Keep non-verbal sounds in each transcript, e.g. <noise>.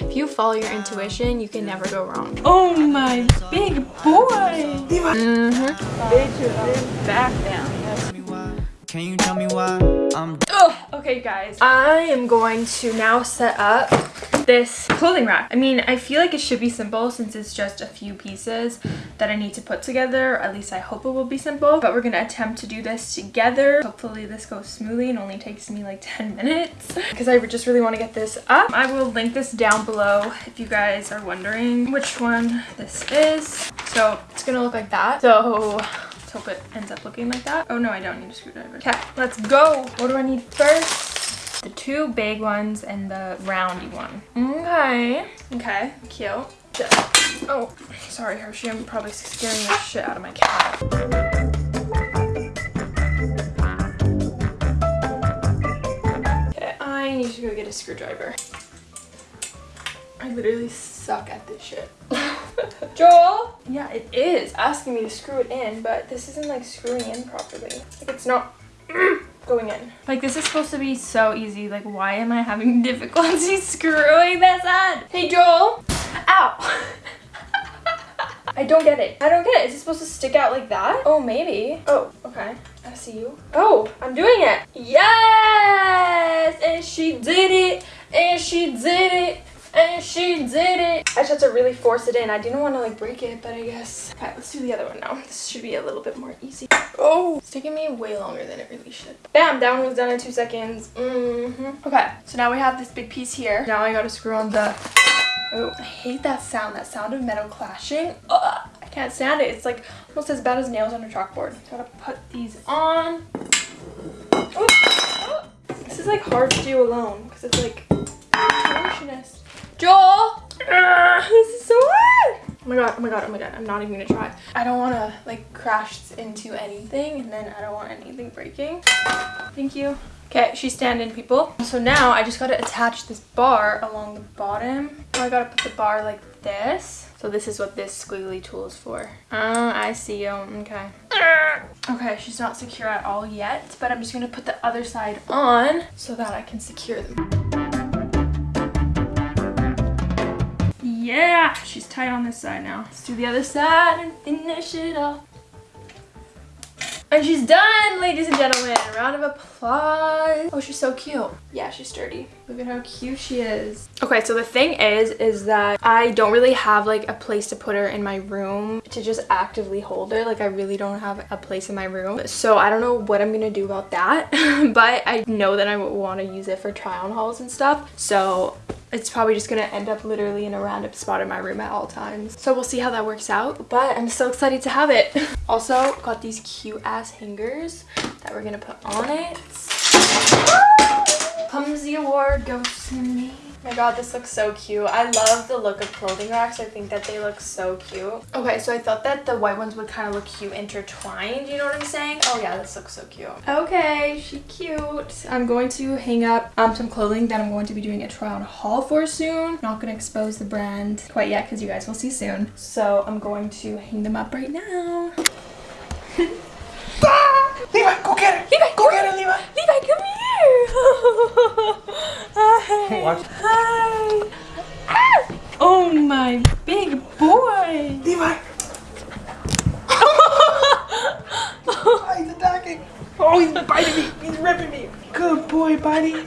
If you follow your intuition, you can never go wrong. Oh my big boy. Mm-hmm. Back down. Can you tell me why I'm Ugh. Okay, guys. I am going to now set up This clothing rack. I mean, I feel like it should be simple since it's just a few pieces that I need to put together. At least I hope it will be simple. But we're going to attempt to do this together. Hopefully this goes smoothly and only takes me like 10 minutes. <laughs> Because I just really want to get this up. I will link this down below if you guys are wondering which one this is. So It's gonna look like that. so let's hope it ends up looking like that. Oh no, I don't need a screwdriver. Okay, let's go. What do I need first? The two big ones and the roundy one. Okay. Okay, cute. Oh, sorry Hershey, I'm probably scaring the shit out of my cat. Okay, I need to go get a screwdriver. I literally suck at this shit. <laughs> Joel? Yeah, it is asking me to screw it in, but this isn't like screwing in properly. Like it's not <clears throat> going in. Like this is supposed to be so easy. Like why am I having <laughs> difficulty <laughs> screwing this in? Hey Joel! Ow! <laughs> I don't get it. I don't get it. Is it supposed to stick out like that? Oh, maybe. Oh, okay. I see you. Oh, I'm doing it. Yes! And she did it. And she did it. And she did it. I just had to really force it in. I didn't want to like break it, but I guess. Okay, let's do the other one now. This should be a little bit more easy. Oh, it's taking me way longer than it really should. Bam, that one was done in two seconds. Mm-hmm. Okay, so now we have this big piece here. Now I gotta screw on the Oh, I hate that sound. That sound of metal clashing. Ugh, I can't stand it. It's like almost as bad as nails on a chalkboard. I gotta put these on. This is like hard to do alone because it's like motionist. Joel! Ugh, this is so hard! Oh my god, oh my god, oh my god, I'm not even gonna try. I don't wanna like crash into anything and then I don't want anything breaking. Thank you. Okay, she's standing, people. So now I just gotta attach this bar along the bottom. Oh, I gotta put the bar like this. So this is what this squiggly tool is for. Oh, I see you. Okay. Okay, she's not secure at all yet, but I'm just gonna put the other side on so that I can secure them. Yeah, she's tight on this side now. Let's do the other side and finish it off. And she's done, ladies and gentlemen. Round of applause. Oh, she's so cute. Yeah, she's sturdy. Look at how cute she is. Okay, so the thing is, is that I don't really have like a place to put her in my room to just actively hold her. Like I really don't have a place in my room. So I don't know what I'm gonna do about that. <laughs> but I know that I want to use it for try on hauls and stuff. So it's probably just gonna end up literally in a random spot in my room at all times. So we'll see how that works out, but I'm so excited to have it. <laughs> also got these cute ass hangers that we're gonna put on it. Clumsy award goes to me. My god, this looks so cute. I love the look of clothing racks. I think that they look so cute. Okay, so I thought that the white ones would kind of look cute intertwined. You know what I'm saying? Oh yeah, this looks so cute. Okay, she cute. I'm going to hang up um, some clothing that I'm going to be doing a try on haul for soon. Not going to expose the brand quite yet because you guys will see soon. So I'm going to hang them up right now. <laughs> Levi, go get her! Levi, go get her, Levi! Levi, come here! <laughs> Hi. Watch. Hi. Ah! Oh my big boy! Levi! oh, <laughs> he's attacking! Oh, he's biting me! He's ripping me! Good boy, buddy!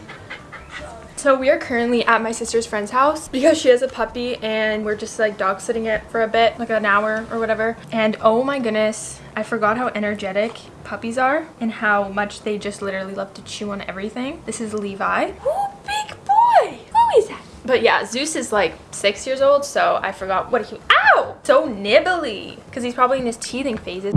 So we are currently at my sister's friend's house because she has a puppy and we're just like dog sitting it for a bit, like an hour or whatever. And oh my goodness, I forgot how energetic puppies are and how much they just literally love to chew on everything. This is Levi. Oh, big boy! Who is that? But yeah, Zeus is like six years old, so I forgot what he- Ow! So nibbly! Because he's probably in his teething phases.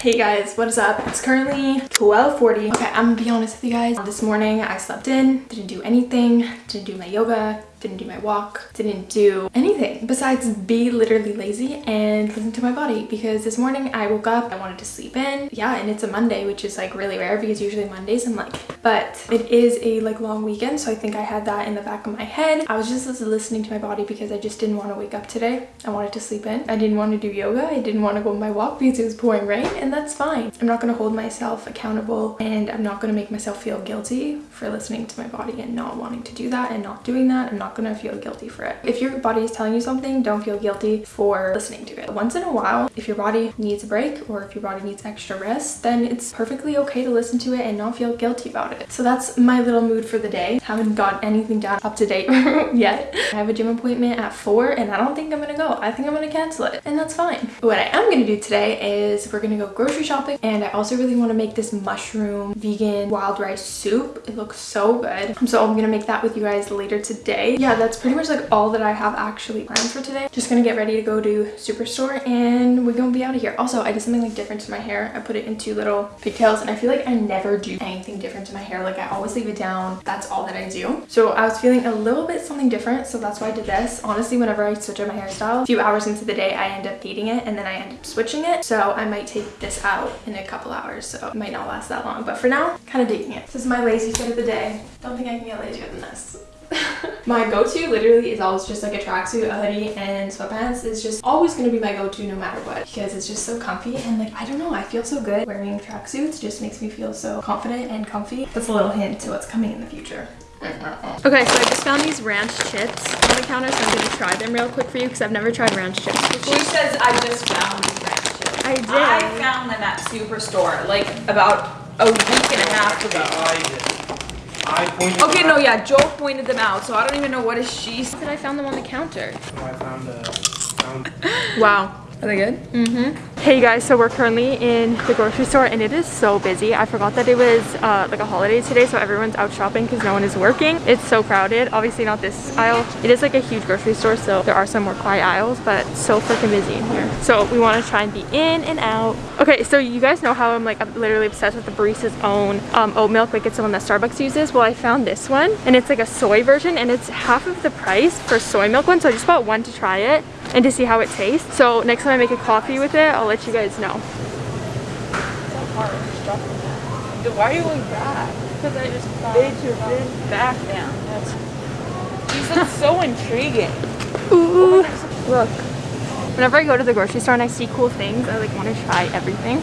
Hey guys, what is up? It's currently 12.40. Okay, I'm gonna be honest with you guys. This morning I slept in, didn't do anything, didn't do my yoga, didn't do my walk, didn't do anything besides be literally lazy and listen to my body because this morning I woke up, I wanted to sleep in. Yeah, and it's a Monday, which is like really rare because usually Mondays I'm like, but it is a like long weekend. So I think I had that in the back of my head. I was just listening to my body because I just didn't want to wake up today. I wanted to sleep in. I didn't want to do yoga. I didn't want to go on my walk because it was pouring rain and that's fine. I'm not going to hold myself accountable and I'm not going to make myself feel guilty for listening to my body and not wanting to do that and not doing that. I'm not to feel guilty for it. If your body is telling you something, don't feel guilty for listening to it. Once in a while, if your body needs a break or if your body needs extra rest, then it's perfectly okay to listen to it and not feel guilty about it. So that's my little mood for the day. Haven't got anything done up to date <laughs> yet. I have a gym appointment at 4 and I don't think I'm gonna go. I think I'm gonna cancel it and that's fine. What I am gonna do today is we're gonna go grocery shopping and I also really want to make this mushroom vegan wild rice soup. It looks so good. So I'm gonna make that with you guys later today. Yeah, that's pretty much like all that I have actually planned for today. Just gonna get ready to go to Superstore and we're gonna be out of here. Also, I did something like different to my hair. I put it in two little pigtails and I feel like I never do anything different to my hair. Like I always leave it down. That's all that I do. So I was feeling a little bit something different. So that's why I did this. Honestly, whenever I switch up my hairstyle, a few hours into the day, I end up hating it and then I end up switching it. So I might take this out in a couple hours. So it might not last that long. But for now, kind of digging it. This is my lazy fit of the day. Don't think I can get lazier than this. <laughs> my go-to literally is always just like a tracksuit, a hoodie, and sweatpants. It's just always going to be my go-to no matter what because it's just so comfy and like I don't know I feel so good wearing tracksuits just makes me feel so confident and comfy. That's a little hint to what's coming in the future. <laughs> Okay, so I just found these ranch chips on the counter, so I'm gonna try them real quick for you because I've never tried ranch chips before. She says I just found these ranch chips. I did. I found them at Superstore like about a week and a half ago. I pointed Okay, no, out. yeah, Joel pointed them out, so I don't even know what is she. Said I found them on the counter. I found a found <laughs> Wow. Are they good? Mm-hmm. Hey guys, so we're currently in the grocery store and it is so busy. I forgot that it was uh, like a holiday today, so everyone's out shopping because no one is working. It's so crowded. Obviously not this aisle. It is like a huge grocery store, so there are some more quiet aisles, but so freaking busy in here. So we want to try and be in and out. Okay, so you guys know how I'm like I'm literally obsessed with the Barista's own um, oat milk, like it's the one that Starbucks uses. Well, I found this one and it's like a soy version and it's half of the price for soy milk one. So I just bought one to try it and to see how it tastes. So next time I make a coffee with it, I'll let you guys know. So hard. Why are you going back? Because I just thought. Bitch, your big back down. That's. These look so intriguing. Ooh, look. Whenever I go to the grocery store and I see cool things, I like want to try everything.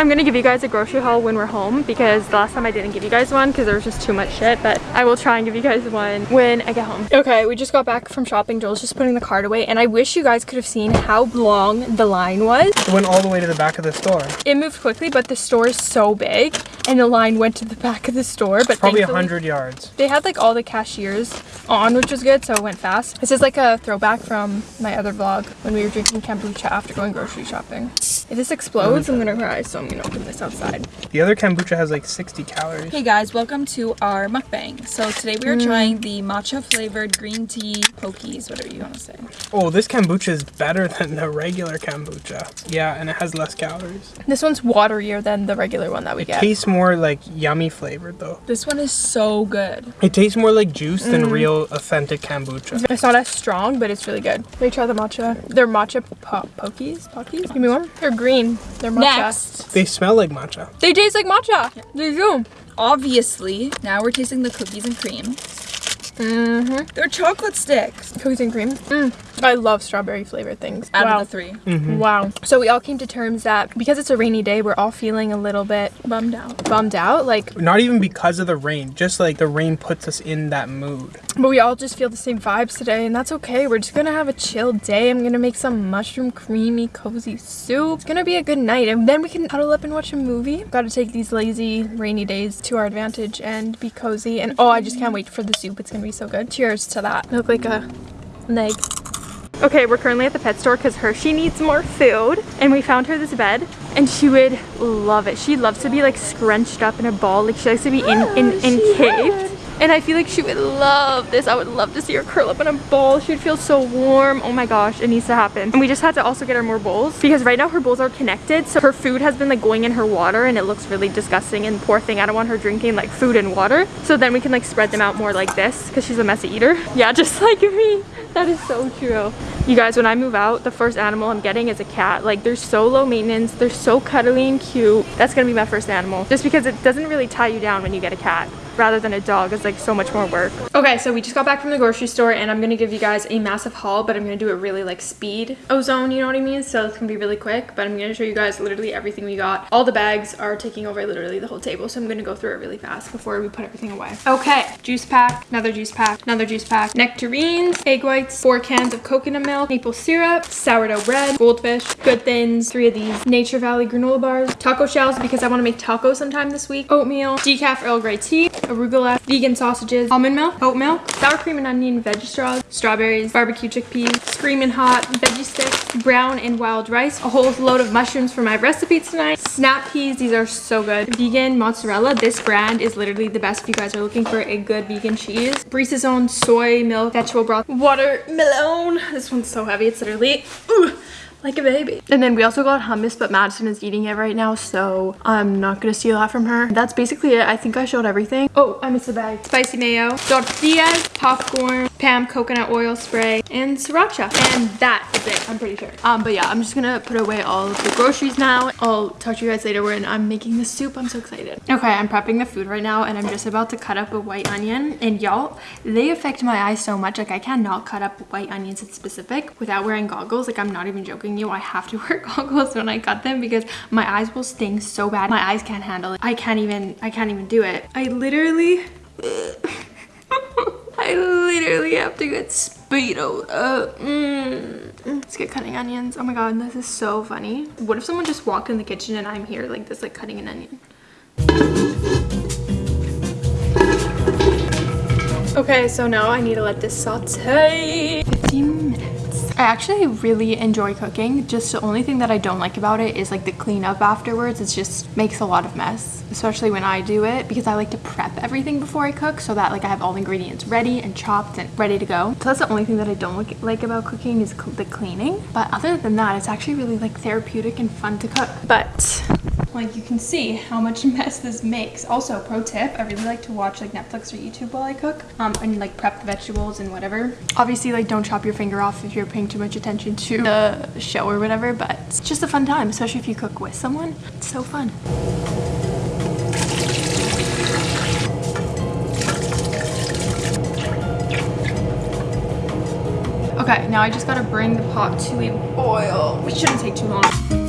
I'm gonna give you guys a grocery haul when we're home because the last time I didn't give you guys one because there was just too much shit but I will try and give you guys one when I get home. Okay, we just got back from shopping. Joel's just putting the cart away and I wish you guys could have seen how long the line was. It went all the way to the back of the store. It moved quickly but the store is so big and the line went to the back of the store but Probably a hundred yards. they had like all the cashiers on, which was good, so it went fast. This is like a throwback from my other vlog when we were drinking kombucha after going grocery shopping. If this explodes, I'm gonna cry, so I'm gonna open this outside. The other kombucha has like 60 calories. Hey guys, welcome to our mukbang. So today we are Mm. trying the matcha flavored green tea pokies, whatever you want to say. Oh, this kombucha is better <laughs> than the regular kombucha. Yeah, and it has less calories. This one's waterier than the regular one that we get. Tastes more like yummy flavored though. This one is so good. It tastes more like juice than Mm. real authentic kombucha. It's not as strong, but it's really good. Let me try the matcha. They're matcha po- pokies? Pokies? Give me one. They're green. They're matcha. Next, They smell like matcha. They taste like matcha. They do. obviously, now we're tasting the cookies and cream. Mm-hmm. They're chocolate sticks. Cookies and cream. Mm. I love strawberry flavored things. Out wow. of the three. Mm-hmm. Wow. So we all came to terms that because it's a rainy day, we're all feeling a little bit Bummed out. bummed out. Like, Not even because of the rain, just like the rain puts us in that mood. but we all just feel the same vibes today, and that's okay. We're just gonna have a chill day. I'm gonna make some mushroom creamy cozy soup. It's gonna be a good night, and then we can cuddle up and watch a movie. Gotta take these lazy rainy days to our advantage and be cozy. And oh, I just can't wait for the soup. It's gonna be so good. Cheers to that. Look like a leg. Okay, we're currently at the pet store because Hershey needs more food. And we found her this bed and she would love it. She loves to be like scrunched up in a ball. Like she likes to be in, in, in encaved. And I feel like she would love this. I would love to see her curl up in a ball. She would feel so warm. Oh my gosh, it needs to happen. And we just had to also get her more bowls because right now her bowls are connected. So her food has been like going in her water and it looks really disgusting and poor thing. I don't want her drinking like food and water. So then we can like spread them out more like this because she's a messy eater. <laughs> Yeah, just like me. That is so true. You guys, when I move out, the first animal I'm getting is a cat. Like they're so low maintenance. They're so cuddly and cute. That's gonna be my first animal. Just because it doesn't really tie you down when you get a cat rather than a dog is like so much more work. Okay, so we just got back from the grocery store and I'm gonna give you guys a massive haul, but I'm gonna do it really like speed ozone, you know what I mean? So it's gonna be really quick, but I'm gonna show you guys literally everything we got. All the bags are taking over literally the whole table, so I'm gonna go through it really fast before we put everything away. Okay, juice pack, another juice pack, another juice pack, nectarines, egg whites, four cans of coconut milk, maple syrup, sourdough bread, goldfish, good thins, three of these, Nature Valley granola bars, taco shells because I wanna make tacos sometime this week, oatmeal, decaf Earl Grey tea, arugula, vegan sausages, almond milk, oat milk, sour cream and onion veggie straws, strawberries, barbecue chickpeas, screaming hot veggie sticks, brown and wild rice, a whole load of mushrooms for my recipe tonight, snap peas, these are so good, vegan mozzarella, this brand is literally the best if you guys are looking for a good vegan cheese, Brisa's own soy milk, vegetable broth, watermelon, this one's so heavy, it's literally, ooh, like a baby. And then we also got hummus, but Madison is eating it right now, so I'm not gonna steal that from her. That's basically it. I think I showed everything. Oh, I missed a bag. Spicy mayo, tortillas, popcorn, Pam coconut oil spray, and sriracha. And that is it, I'm pretty sure. Um, but yeah, I'm just gonna put away all of the groceries now. I'll talk to you guys later when I'm making the soup. I'm so excited. Okay, I'm prepping the food right now, and I'm just about to cut up a white onion. And y'all, they affect my eyes so much. Like I cannot cut up white onions in specific without wearing goggles. Like I'm not even joking you, I have to wear <laughs> goggles when I cut them because my eyes will sting so bad. My eyes can't handle it. I can't even, I can't even do it. I literally, <laughs> I literally have to get speedo up. Mm. Let's get cutting onions. Oh my god, this is so funny. What if someone just walked in the kitchen and I'm here like this, like cutting an onion? Okay, so now I need to let this saute 15 minutes. I actually really enjoy cooking. Just the only thing that I don't like about it is like the cleanup afterwards. It just makes a lot of mess, especially when I do it because I like to prep everything before I cook so that like I have all the ingredients ready and chopped and ready to go. So that's the only thing that I don't like, about cooking is the cleaning. But other than that, it's actually really like therapeutic and fun to cook. But like you can see how much <laughs> mess this makes. Also, pro tip, I really like to watch like Netflix or YouTube while I cook um, and like prep the vegetables and whatever. Obviously, like don't chop your finger off if you're paying too much attention to the show or whatever, but it's just a fun time, especially if you cook with someone. It's so fun. Okay, now I just gotta bring the pot to a boil, which shouldn't take too long.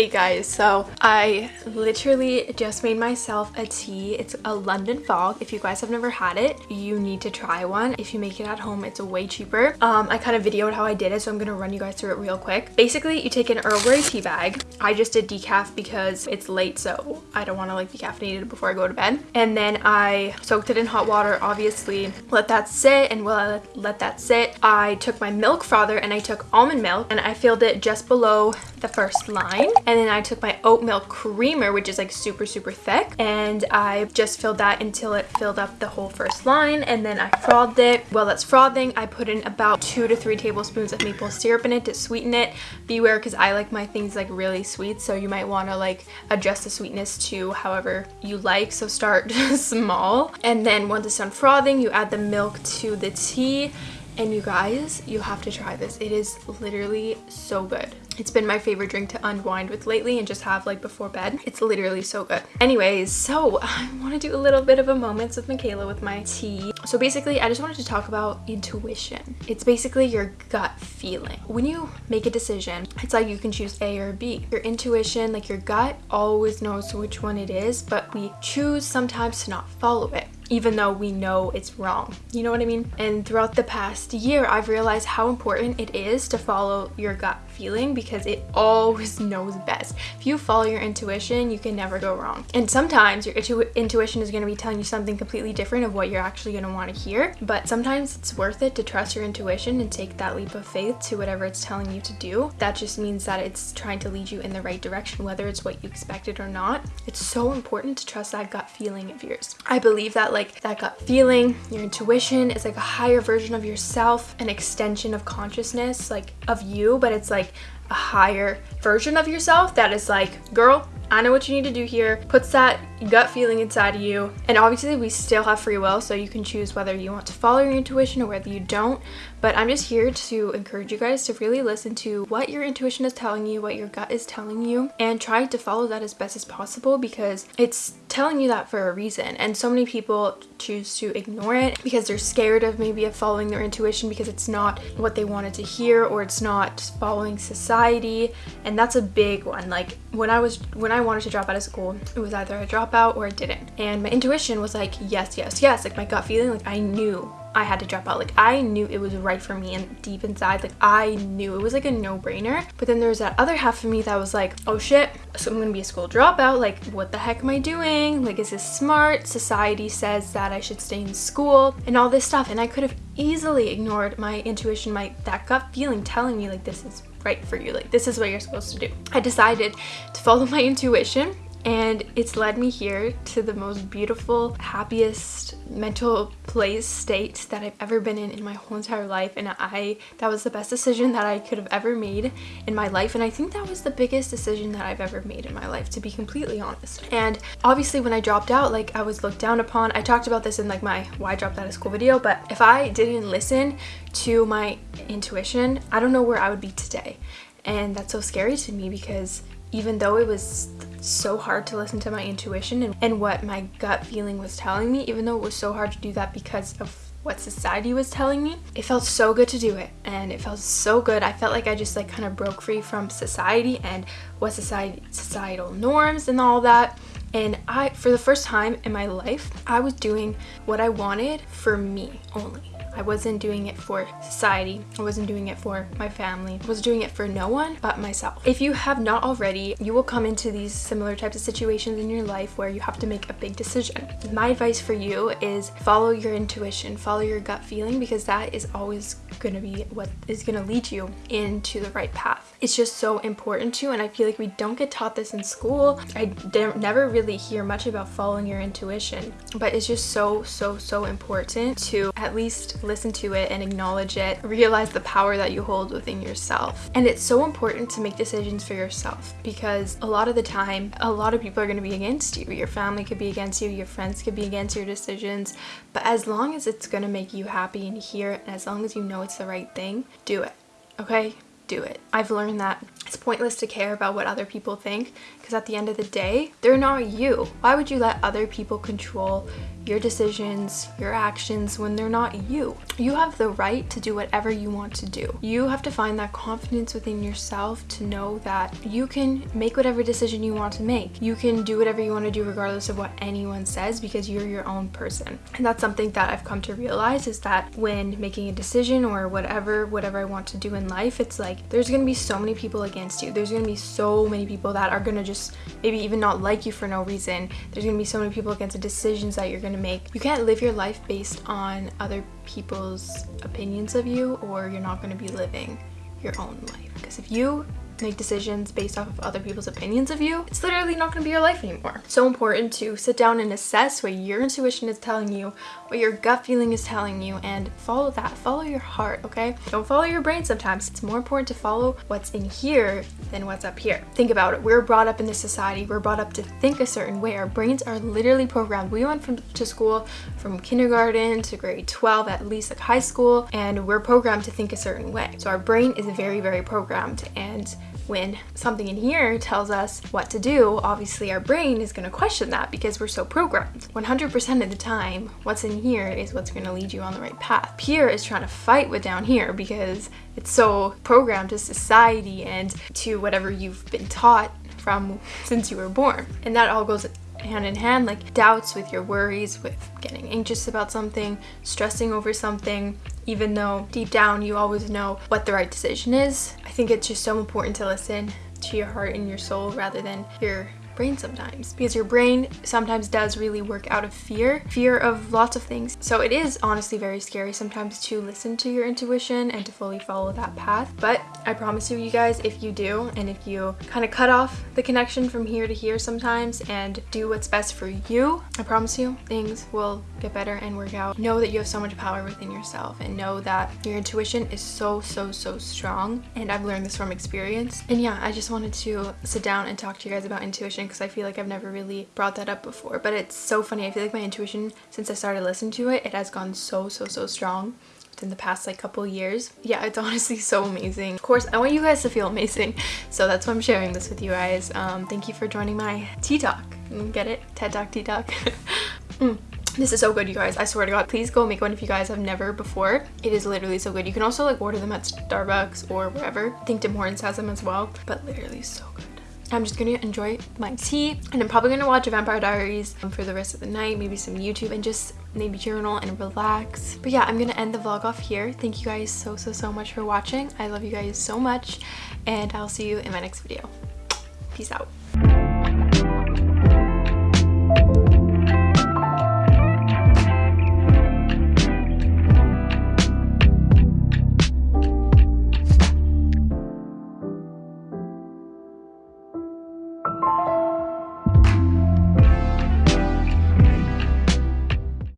Hey guys, so I literally just made myself a tea. It's a London Fog. If you guys have never had it, you need to try one. If you make it at home, it's way cheaper. Um, I kind of videoed how I did it, so I'm gonna run you guys through it real quick. Basically, you take an Earl Grey tea bag. I just did decaf because it's late, so I don't want to like be caffeinated before I go to bed. And then I soaked it in hot water, obviously. Let that sit, and while I let, let that sit, I took my milk frother and I took almond milk and I filled it just below the first line and then I took my oat milk creamer which is like super super thick. And I just filled that until it filled up the whole first line. And then I frothed it. While that's frothing I put in about two to three tablespoons of maple syrup in it to sweeten it. Beware because I like my things like really sweet. So you might want to like adjust the sweetness to however you like. So start <laughs> small. And then once it's done frothing you add the milk to the tea. And you guys, you have to try this. It is literally so good. It's been my favorite drink to unwind with lately and just have like before bed. It's literally so good. Anyways, so <laughs> I want to do a little bit of a moments with Michaela with my tea. So basically, I just wanted to talk about intuition. It's basically your gut feeling. When you make a decision, it's like you can choose A or B. Your intuition, like your gut always knows which one it is, but we choose sometimes to not follow it. even though we know it's wrong. You know what I mean? And throughout the past year, I've realized how important it is to follow your gut feeling because it always <laughs> knows best. If you follow your intuition, you can never go wrong. And sometimes your intu intuition is going to be telling you something completely different of what you're actually going to want to hear, but sometimes it's worth it to trust your intuition and take that leap of faith to whatever it's telling you to do. That just means that it's trying to lead you in the right direction, whether it's what you expected or not. It's so important to trust that gut feeling of yours. I believe that like that gut feeling, your intuition is like a higher version of yourself, an extension of consciousness, like of you, but it's like a higher version of yourself that is like, girl, I know what you need to do here, puts that gut feeling inside of you. And obviously we still have free will, so you can choose whether you want to follow your intuition or whether you don't. But I'm just here to encourage you guys to really listen to what your intuition is telling you, what your gut is telling you, and try to follow that as best as possible because it's telling you that for a reason. And so many people choose to ignore it because they're scared of maybe of following their intuition because it's not what they wanted to hear or it's not following society. And that's a big one. Like when I was when I wanted to drop out of school, it was either a dropout or it didn't. And my intuition was like, yes, yes, yes. Like my gut feeling, like I knew I had to drop out. Like I knew it was right for me and deep inside, like I knew it was like a no-brainer. But then there was that other half of me that was like, oh shit, so I'm gonna be a school dropout. Like what the heck am I doing? Like is this smart? Society says that I should stay in school and all this stuff. And I could have easily ignored my intuition, my that gut feeling telling me like this is right for you. Like this is what you're supposed to do. I decided to follow <laughs> my intuition and it's led me here to the most beautiful happiest mental place state that I've ever been in in my whole entire life. And I that was the best decision that I could have ever made in my life. And I think that was the biggest decision that I've ever made in my life to be completely honest. And obviously when I dropped out like I was looked down upon. I talked about this in like my why dropped out of school video but if I didn't listen to my intuition I don't know where I would be today. And that's so scary to me because even though it was so hard to listen to my intuition and, and what my gut feeling was telling me, even though it was so hard to do that because of what society was telling me it felt so good to do it. And it felt so good. I felt like i just like kind of broke free from society and what society societal norms and all that. And i for the first time in my life i was doing what i wanted for me only I wasn't doing it for society. I wasn't doing it for my family. I was doing it for no one but myself. If you have not already, you will come into these similar types of situations in your life where you have to make a big decision. My advice for you is follow your intuition, follow your gut feeling because that is always going to be what is going to lead you into the right path. It's just so important to and I feel like we don't get taught this in school. I never really hear much about following your intuition, but it's just so, so, so important to at least listen to it and acknowledge it, realize the power that you hold within yourself. And it's so important to make decisions for yourself because a lot of the time, a lot of people are going to be against you. Your family could be against you, your friends could be against your decisions, but as long as it's going to make you happy and hear and as long as you know it's the right thing, do it. Okay? Do it. I've learned that it's pointless to care about what other people think because at the end of the day, they're not you. Why would you let other people control your decisions, your actions when they're not you? You have the right to do whatever you want to do. You have to find that confidence within yourself to know that you can make whatever decision you want to make. You can do whatever you want to do regardless of what anyone says because you're your own person. And that's something that I've come to realize is that when making a decision or whatever, whatever I want to do in life, it's like there's going to be so many people against you. There's going to be so many people that are going to just maybe even not like you for no reason. There's to be so many people against the decisions that you're to make. You can't live your life based on other people's opinions of you or you're not to be living your own life. Because if you make decisions based off of other people's opinions of you, it's literally not going to be your life anymore. So important to sit down and assess what your intuition is telling you, what your gut feeling is telling you, and follow that. Follow your heart, okay? Don't follow your brain sometimes. It's more important to follow what's in here than what's up here. Think about it. We're brought up in this society. We're brought up to think a certain way. Our brains are literally programmed. We went from to school from kindergarten to grade 12, at least like high school, and we're programmed to think a certain way. So our brain is very, very programmed and when something in here tells us what to do, obviously our brain is going to question that because we're so programmed. 100% of the time, what's in here is what's going to lead you on the right path. Here is trying to fight with down here because it's so programmed to society and to whatever you've been taught from since you were born. And that all goes hand in hand, like doubts with your worries, with getting anxious about something, stressing over something, even though deep down you always know what the right decision is. I think it's just so important to listen to your heart and your soul rather than your brain sometimes because your brain sometimes does really work out of fear fear of lots of things. So it is honestly very scary sometimes to listen to your intuition and to fully follow that path. But i promise you you guys if you do and if you kind of cut off the connection from here to here sometimes and do what's best for you i promise you things will get better and work out. Know that you have so much power within yourself and know that your intuition is so so so strong. And i've learned this from experience. And yeah i just wanted to sit down and talk to you guys about intuition because I feel like I've never really brought that up before. But it's so funny. I feel like my intuition, since I started listening to it, it has gone so, so, so strong in the past like couple years yeah it's <laughs> honestly so amazing of course i want you guys to feel amazing <laughs> so that's why i'm sharing this with you guys um thank you for joining my tea talk get it ted talk tea talk <laughs> mm. This is so good, you guys. I swear to God. Please go make one if you guys have never before. It is literally so good. You can also like order them at Starbucks or wherever. I think Tim Hortons has them as well. But literally so good. I'm just gonna enjoy my tea and I'm probably gonna watch Vampire Diaries for the rest of the night, maybe some YouTube and just maybe journal and relax. But yeah, I'm gonna end the vlog off here. Thank you guys so, so, so much for watching. I love you guys so much and I'll see you in my next video. Peace out.